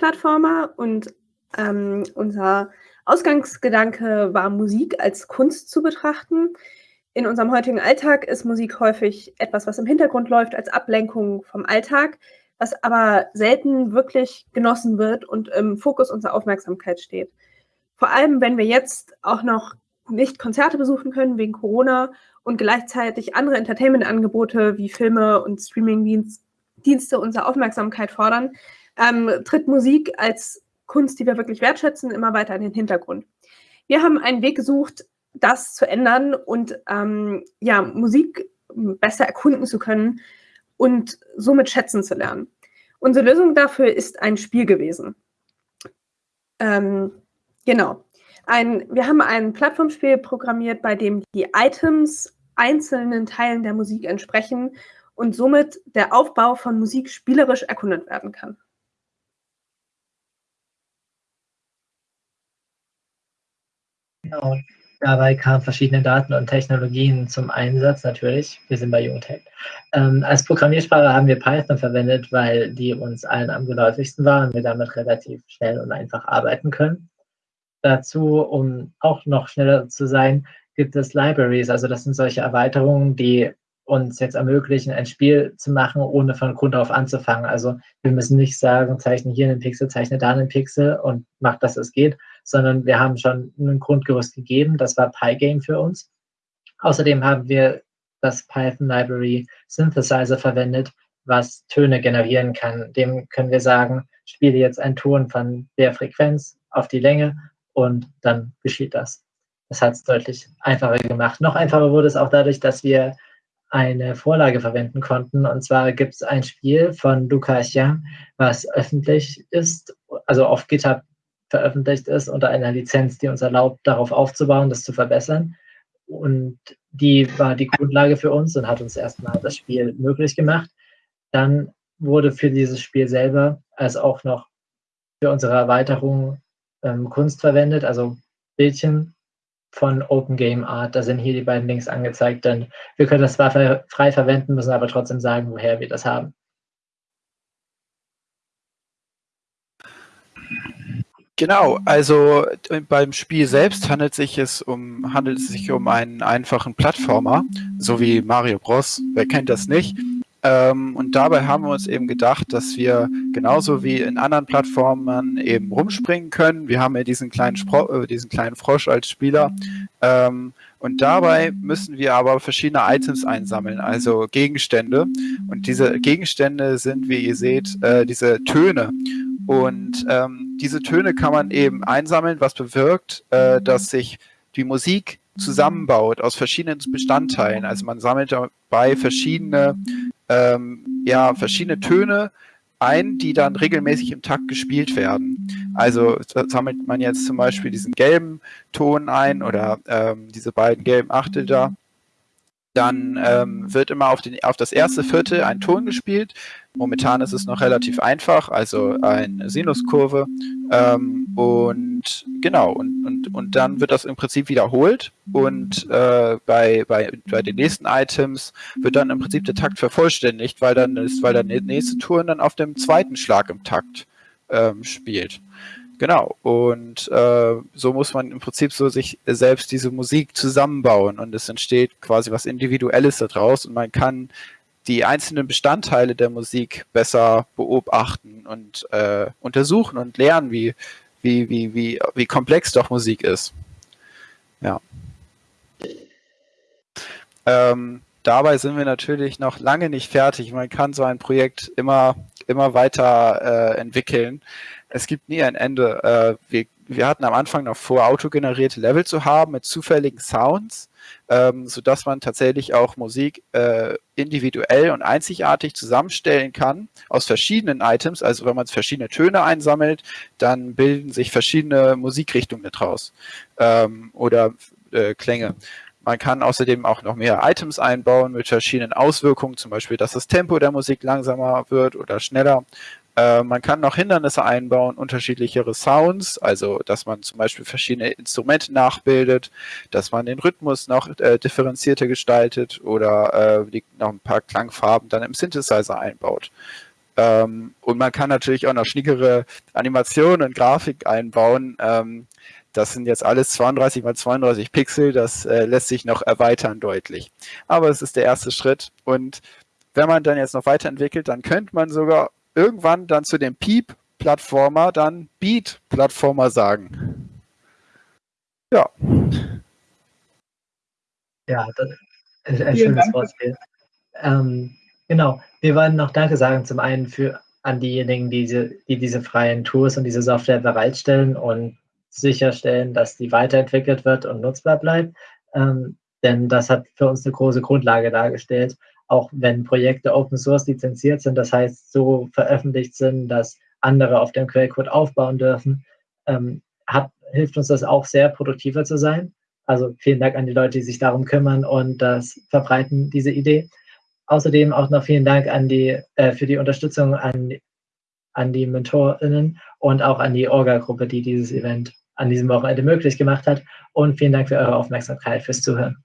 Plattformer und ähm, unser Ausgangsgedanke war, Musik als Kunst zu betrachten. In unserem heutigen Alltag ist Musik häufig etwas, was im Hintergrund läuft als Ablenkung vom Alltag, was aber selten wirklich genossen wird und im Fokus unserer Aufmerksamkeit steht. Vor allem, wenn wir jetzt auch noch nicht Konzerte besuchen können wegen Corona und gleichzeitig andere Entertainment-Angebote wie Filme und Streaming-Dienste unsere Aufmerksamkeit fordern, ähm, tritt Musik als Kunst, die wir wirklich wertschätzen, immer weiter in den Hintergrund. Wir haben einen Weg gesucht, das zu ändern und ähm, ja, Musik besser erkunden zu können und somit schätzen zu lernen. Unsere Lösung dafür ist ein Spiel gewesen. Ähm, genau. Ein, wir haben ein Plattformspiel programmiert, bei dem die Items einzelnen Teilen der Musik entsprechen und somit der Aufbau von Musik spielerisch erkundet werden kann. Genau. Dabei kamen verschiedene Daten und Technologien zum Einsatz, natürlich. Wir sind bei Jungtech. Ähm, als Programmiersprache haben wir Python verwendet, weil die uns allen am geläufigsten war und wir damit relativ schnell und einfach arbeiten können. Dazu, um auch noch schneller zu sein, gibt es Libraries. Also das sind solche Erweiterungen, die uns jetzt ermöglichen, ein Spiel zu machen, ohne von Grund auf anzufangen. Also wir müssen nicht sagen, zeichne hier einen Pixel, zeichne da einen Pixel und mach, dass es geht, sondern wir haben schon ein Grundgerüst gegeben. Das war Pygame für uns. Außerdem haben wir das Python Library Synthesizer verwendet, was Töne generieren kann. Dem können wir sagen, spiele jetzt einen Ton von der Frequenz auf die Länge und dann geschieht das. Das hat es deutlich einfacher gemacht. Noch einfacher wurde es auch dadurch, dass wir eine Vorlage verwenden konnten. Und zwar gibt es ein Spiel von Luca Xiang, was öffentlich ist, also auf GitHub veröffentlicht ist unter einer Lizenz, die uns erlaubt, darauf aufzubauen, das zu verbessern. Und die war die Grundlage für uns und hat uns erstmal das Spiel möglich gemacht. Dann wurde für dieses Spiel selber als auch noch für unsere Erweiterung ähm, Kunst verwendet, also Bildchen von Open Game Art. Da sind hier die beiden Links angezeigt, denn wir können das zwar frei verwenden, müssen aber trotzdem sagen, woher wir das haben. Genau, also beim Spiel selbst handelt, sich es um, handelt es sich um einen einfachen Plattformer, so wie Mario Bros. Wer kennt das nicht? Ähm, und dabei haben wir uns eben gedacht, dass wir genauso wie in anderen Plattformen eben rumspringen können. Wir haben ja diesen kleinen, Spro äh, diesen kleinen Frosch als Spieler. Ähm, und dabei müssen wir aber verschiedene Items einsammeln, also Gegenstände. Und diese Gegenstände sind, wie ihr seht, äh, diese Töne. Und ähm, diese Töne kann man eben einsammeln, was bewirkt, äh, dass sich die Musik zusammenbaut aus verschiedenen Bestandteilen. Also man sammelt dabei verschiedene ähm, ja, verschiedene Töne ein, die dann regelmäßig im Takt gespielt werden. Also sammelt man jetzt zum Beispiel diesen gelben Ton ein oder ähm, diese beiden gelben Achtel da dann ähm, wird immer auf, den, auf das erste Viertel ein Ton gespielt. Momentan ist es noch relativ einfach, also eine Sinuskurve. Ähm, und genau, und, und, und dann wird das im Prinzip wiederholt. Und äh, bei, bei, bei den nächsten Items wird dann im Prinzip der Takt vervollständigt, weil dann ist, weil der nächste Ton dann auf dem zweiten Schlag im Takt ähm, spielt. Genau. Und äh, so muss man im Prinzip so sich selbst diese Musik zusammenbauen und es entsteht quasi was Individuelles daraus und man kann die einzelnen Bestandteile der Musik besser beobachten und äh, untersuchen und lernen, wie, wie, wie, wie, wie komplex doch Musik ist. Ja. Ähm, dabei sind wir natürlich noch lange nicht fertig. Man kann so ein Projekt immer, immer weiter äh, entwickeln es gibt nie ein Ende. Äh, wir, wir hatten am Anfang noch vor, autogenerierte Level zu haben mit zufälligen Sounds, ähm, sodass man tatsächlich auch Musik äh, individuell und einzigartig zusammenstellen kann aus verschiedenen Items. Also wenn man verschiedene Töne einsammelt, dann bilden sich verschiedene Musikrichtungen daraus ähm, oder äh, Klänge. Man kann außerdem auch noch mehr Items einbauen mit verschiedenen Auswirkungen, zum Beispiel, dass das Tempo der Musik langsamer wird oder schneller äh, man kann noch Hindernisse einbauen, unterschiedlichere Sounds, also dass man zum Beispiel verschiedene Instrumente nachbildet, dass man den Rhythmus noch äh, differenzierter gestaltet oder äh, noch ein paar Klangfarben dann im Synthesizer einbaut. Ähm, und man kann natürlich auch noch schnickere Animationen und Grafik einbauen. Das sind jetzt alles 32 mal 32 Pixel, das äh, lässt sich noch erweitern deutlich. Aber es ist der erste Schritt und wenn man dann jetzt noch weiterentwickelt, dann könnte man sogar irgendwann dann zu dem Peep-Plattformer dann Beat-Plattformer sagen. Ja. Ja, das ist ein schönes Wortspiel. Ähm, genau, wir wollen noch Danke sagen zum einen für an diejenigen, die diese, die diese freien Tools und diese Software bereitstellen und sicherstellen, dass die weiterentwickelt wird und nutzbar bleibt. Ähm, denn das hat für uns eine große Grundlage dargestellt, auch wenn Projekte Open Source lizenziert sind, das heißt so veröffentlicht sind, dass andere auf dem Quellcode aufbauen dürfen, ähm, hat, hilft uns das auch sehr produktiver zu sein. Also vielen Dank an die Leute, die sich darum kümmern und das verbreiten, diese Idee. Außerdem auch noch vielen Dank an die, äh, für die Unterstützung an, an die MentorInnen und auch an die Orga-Gruppe, die dieses Event an diesem Wochenende möglich gemacht hat. Und vielen Dank für eure Aufmerksamkeit, fürs Zuhören.